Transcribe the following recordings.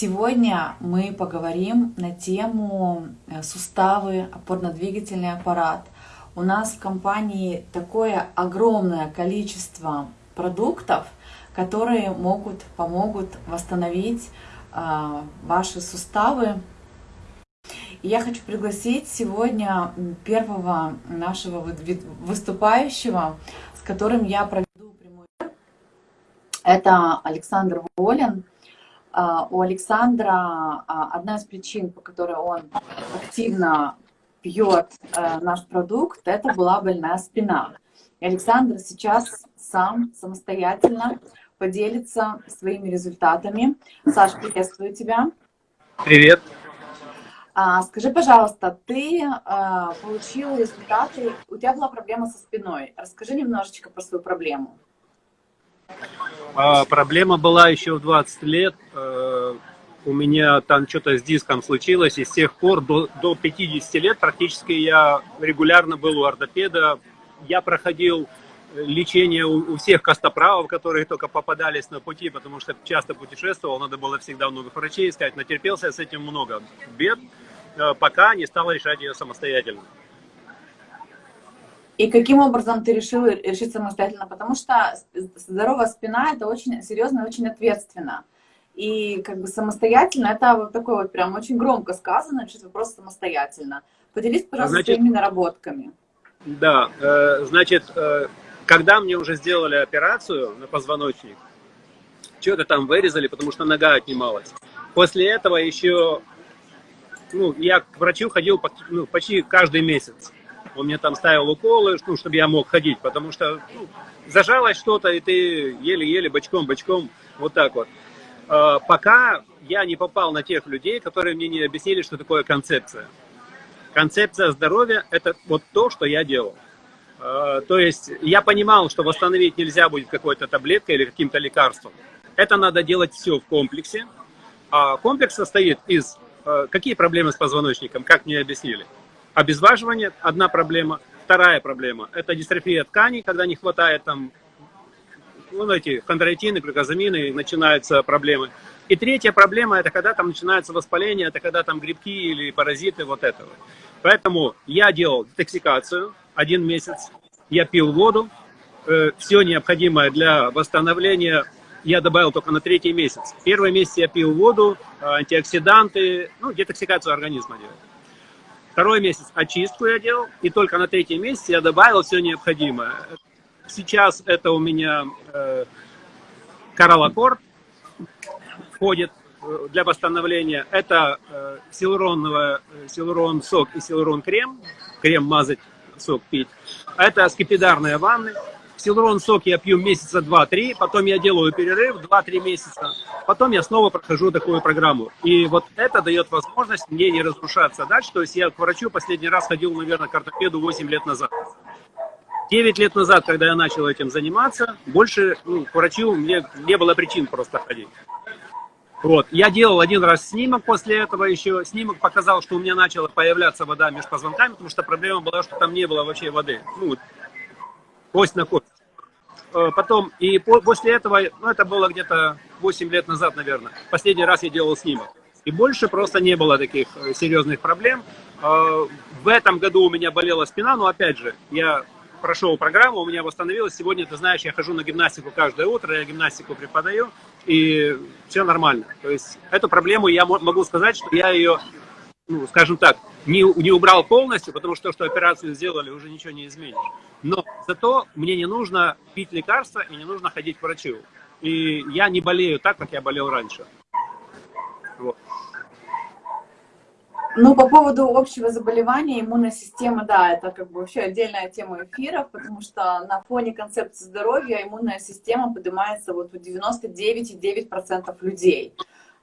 Сегодня мы поговорим на тему э, суставы, опорно-двигательный аппарат. У нас в компании такое огромное количество продуктов, которые могут, помогут восстановить э, ваши суставы. Я хочу пригласить сегодня первого нашего выступающего, с которым я проведу прямой Это Александр Волин. А, у Александра а, одна из причин, по которой он активно пьет э, наш продукт, это была больная спина. И Александр сейчас сам самостоятельно поделится своими результатами. Саш, приветствую тебя. Привет. А, скажи, пожалуйста, ты получил результаты, у тебя была проблема со спиной. Расскажи немножечко про свою проблему. А, проблема была еще в 20 лет. А, у меня там что-то с диском случилось, и с тех пор до, до 50 лет практически я регулярно был у ортопеда. Я проходил лечение у, у всех костоправов, которые только попадались на пути, потому что часто путешествовал, надо было всегда много врачей искать, натерпелся с этим много бед, а, пока не стал решать ее самостоятельно. И каким образом ты решил решить самостоятельно? Потому что здоровая спина – это очень серьезно и очень ответственно. И как бы самостоятельно, это вот такое вот прям очень громко сказано, решить вопрос самостоятельно. Поделись, пожалуйста, значит, своими наработками. Да, э, значит, э, когда мне уже сделали операцию на позвоночник, что-то там вырезали, потому что нога отнималась. После этого еще, ну, я к врачу ходил ну, почти каждый месяц он мне там ставил уколы, ну, чтобы я мог ходить, потому что ну, зажалось что-то, и ты еле-еле бочком-бочком, вот так вот. А, пока я не попал на тех людей, которые мне не объяснили, что такое концепция. Концепция здоровья – это вот то, что я делал. А, то есть я понимал, что восстановить нельзя будет какой-то таблеткой или каким-то лекарством. Это надо делать все в комплексе. А комплекс состоит из... А, какие проблемы с позвоночником, как мне объяснили? Обезваживание – одна проблема. Вторая проблема – это дистрофия тканей, когда не хватает там, ну, эти хондроитины, глюкозамины, начинаются проблемы. И третья проблема – это когда там начинается воспаление, это когда там грибки или паразиты, вот этого. Поэтому я делал детоксикацию один месяц, я пил воду, э, все необходимое для восстановления я добавил только на третий месяц. Первый месяц я пил воду, антиоксиданты, ну, детоксикацию организма делал. Второй месяц очистку я делал, и только на третий месяц я добавил все необходимое. Сейчас это у меня э, кораллокорд входит э, для восстановления. Это э, силуроновый, э, силурон сок и силурон крем. Крем мазать, сок пить. Это скипидарные ванны. Силурон сок я пью месяца 2-3, потом я делаю перерыв 2-3 месяца, потом я снова прохожу такую программу. И вот это дает возможность мне не разрушаться дальше. То есть я к врачу последний раз ходил, наверное, к ортопеду 8 лет назад. 9 лет назад, когда я начал этим заниматься, больше ну, к врачу мне не было причин просто ходить. Вот. Я делал один раз снимок после этого еще. Снимок показал, что у меня начала появляться вода между позвонками, потому что проблема была, что там не было вообще воды. Ну, кость на кость. Э, потом, и после этого, ну это было где-то 8 лет назад, наверное, последний раз я делал снимок. И больше просто не было таких э, серьезных проблем. Э, в этом году у меня болела спина, но опять же, я прошел программу, у меня восстановилась. Сегодня, ты знаешь, я хожу на гимнастику каждое утро, я гимнастику преподаю, и все нормально. То есть эту проблему я могу сказать, что я ее, ну, скажем так, не, не убрал полностью, потому что то, что операцию сделали, уже ничего не изменишь. Но зато мне не нужно пить лекарства и не нужно ходить к врачу. И я не болею так, как я болел раньше. Вот. Ну, по поводу общего заболевания, иммунная система, да, это как бы вообще отдельная тема эфиров, потому что на фоне концепции здоровья иммунная система поднимается вот у 99,9% людей.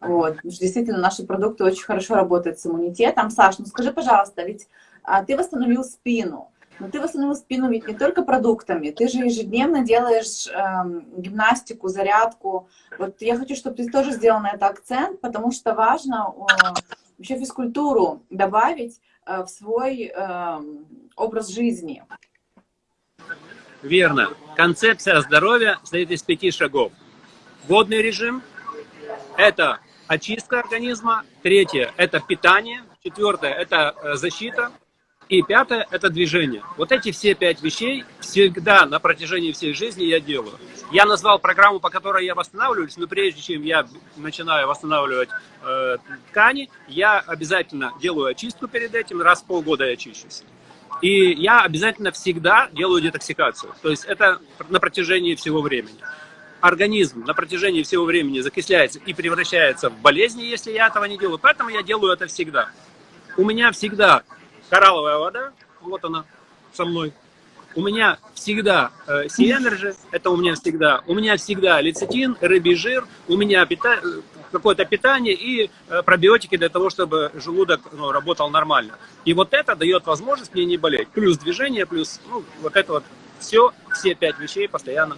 Вот. Действительно, наши продукты очень хорошо работают с иммунитетом. Саш, ну скажи, пожалуйста, ведь а, ты восстановил спину, но ты восстановил спину ведь не только продуктами, ты же ежедневно делаешь э, гимнастику, зарядку. Вот я хочу, чтобы ты тоже сделал на это акцент, потому что важно э, вообще физкультуру добавить э, в свой э, образ жизни. Верно. Концепция здоровья состоит из пяти шагов. Водный режим – это очистка организма. Третье – это питание. Четвертое – это э, защита. И пятое – это движение. Вот эти все пять вещей всегда на протяжении всей жизни я делаю. Я назвал программу, по которой я восстанавливаюсь, но прежде чем я начинаю восстанавливать э, ткани, я обязательно делаю очистку перед этим, раз в полгода я чищусь. И я обязательно всегда делаю детоксикацию. То есть это на протяжении всего времени. Организм на протяжении всего времени закисляется и превращается в болезни, если я этого не делаю. Поэтому я делаю это всегда. У меня всегда коралловая вода, вот она со мной. У меня всегда э, C-Energy, это у меня всегда. У меня всегда лецитин, рыбий жир, у меня пита какое-то питание и э, пробиотики для того, чтобы желудок ну, работал нормально. И вот это дает возможность мне не болеть. Плюс движение, плюс ну, вот это вот все, все пять вещей постоянно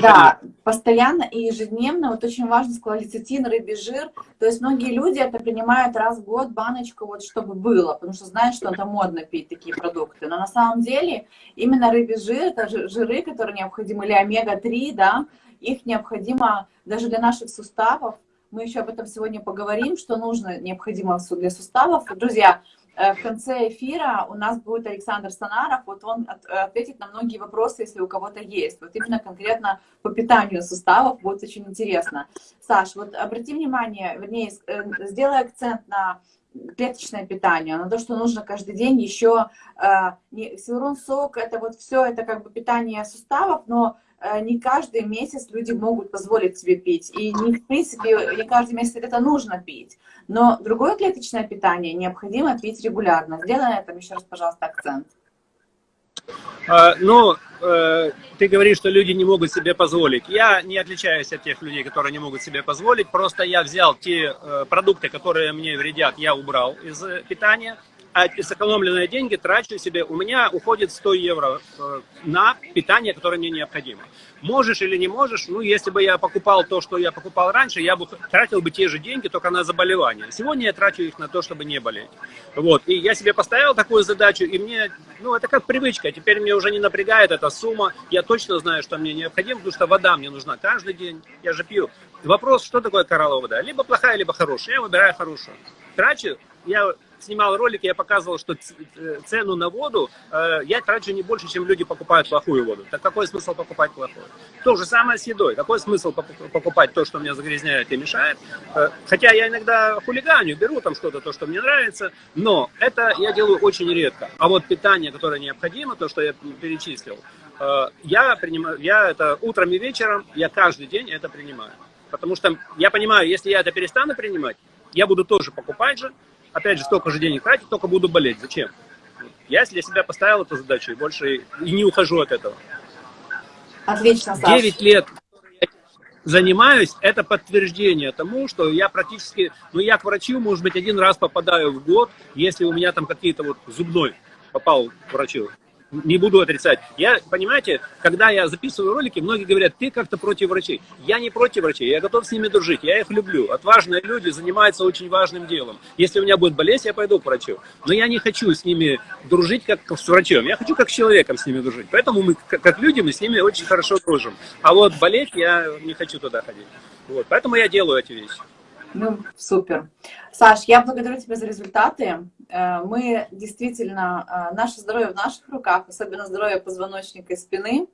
Да, постоянно и ежедневно. Вот очень важно сказать лецитин, рыбий жир. То есть многие люди это принимают раз в год баночку, вот чтобы было, потому что знают, что это модно пить такие продукты. Но на самом деле именно рыбий жир, это жиры, которые необходимы, или омега-3, да, их необходимо даже для наших суставов. Мы еще об этом сегодня поговорим, что нужно, необходимо для суставов. Друзья, в конце эфира у нас будет Александр Санаров, вот он ответит на многие вопросы, если у кого-то есть. Вот именно конкретно по питанию суставов будет очень интересно. Саш, вот обрати внимание, вернее, э, сделай акцент на клеточное питание, на то, что нужно каждый день еще, э, силурон сок, это вот все, это как бы питание суставов, но Э, не каждый месяц люди могут позволить себе пить. И, не, в принципе, не каждый месяц это нужно пить. Но другое клеточное питание необходимо пить регулярно. Сделай на этом еще раз, пожалуйста, акцент. А, ну, э, ты говоришь, что люди не могут себе позволить. Я не отличаюсь от тех людей, которые не могут себе позволить. Просто я взял те э, продукты, которые мне вредят, я убрал из питания а сэкономленные деньги трачу себе. У меня уходит 100 евро э, на питание, которое мне необходимо. Можешь или не можешь, ну, если бы я покупал то, что я покупал раньше, я бы тратил бы те же деньги, только на заболевания. Сегодня я трачу их на то, чтобы не болеть. Вот. И я себе поставил такую задачу, и мне, ну, это как привычка. Теперь мне уже не напрягает эта сумма. Я точно знаю, что мне необходимо, потому что вода мне нужна каждый день. Я же пью. Вопрос, что такое коралловая вода? Либо плохая, либо хорошая. Я выбираю хорошую. Трачу, я снимал ролик, я показывал, что э, цену на воду э, я трачу не больше, чем люди покупают плохую воду. Так какой смысл покупать плохую? То же самое с едой. Какой смысл покупать то, что меня загрязняет и мешает? Э, хотя я иногда хулиганю, беру там что-то, то, что мне нравится, но это я делаю очень редко. А вот питание, которое необходимо, то, что я перечислил, я принимаю, я это утром и вечером, я каждый день это принимаю. Потому что я понимаю, если я это перестану принимать, я буду тоже покупать же, опять же, столько же денег тратить, только буду болеть. Зачем? Я для себя поставил эту задачу и больше и не ухожу от этого. Отлично, Саша. 9 лет занимаюсь, это подтверждение тому, что я практически, ну я к врачу, может быть, один раз попадаю в год, если у меня там какие-то вот зубной попал к врачу не буду отрицать. Я, понимаете, когда я записываю ролики, многие говорят, ты как-то против врачей. Я не против врачей, я готов с ними дружить, я их люблю. Отважные люди занимаются очень важным делом. Если у меня будет болезнь, я пойду к врачу. Но я не хочу с ними дружить как с врачом, я хочу как с человеком с ними дружить. Поэтому мы, как люди, мы с ними очень хорошо дружим. А вот болеть я не хочу туда ходить. Вот, поэтому я делаю эти вещи. Ну, супер. Саш, я благодарю тебя за результаты. Э, мы действительно, э, наше здоровье в наших руках, особенно здоровье позвоночника и спины.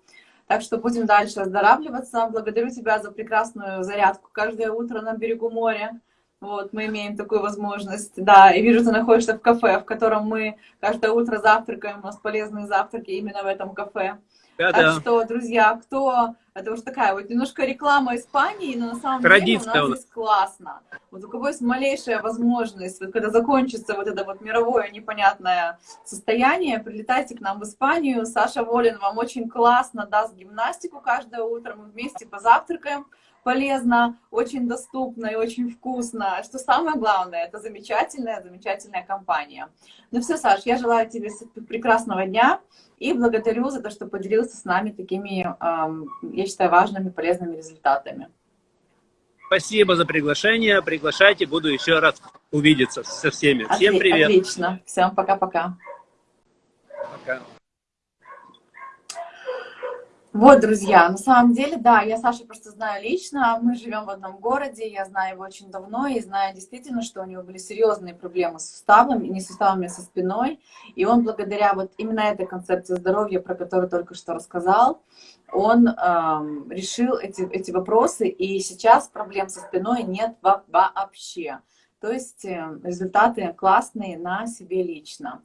Так что будем дальше оздоравливаться. Благодарю тебя за прекрасную зарядку каждое утро на берегу моря. Вот, мы имеем такую возможность. Да, и вижу, ты находишься в кафе, в котором мы каждое утро завтракаем. У нас полезные завтраки именно в этом кафе. Да, так да. что, друзья, кто... Это уж такая вот немножко реклама Испании, но на самом Традиция деле у нас здесь классно. Вот у кого есть малейшая возможность, вот когда закончится вот это вот мировое непонятное состояние, прилетайте к нам в Испанию. Саша Волин вам очень классно даст гимнастику каждое утро. Мы вместе позавтракаем полезно, очень доступно и очень вкусно. Что самое главное, это замечательная, замечательная компания. Ну все, Саш, я желаю тебе прекрасного дня и благодарю за то, что поделился с нами такими, я считаю, важными, полезными результатами. Спасибо за приглашение. Приглашайте, буду еще раз увидеться со всеми. Всем привет. Отлично. Всем пока-пока. Пока. Вот, друзья, на самом деле, да, я Сашу просто знаю лично, мы живем в одном городе, я знаю его очень давно и знаю действительно, что у него были серьезные проблемы с суставами, не с суставами, а со спиной, и он благодаря вот именно этой концепции здоровья, про которую только что рассказал, он эм, решил эти, эти вопросы, и сейчас проблем со спиной нет вообще. То есть э, результаты классные на себе лично.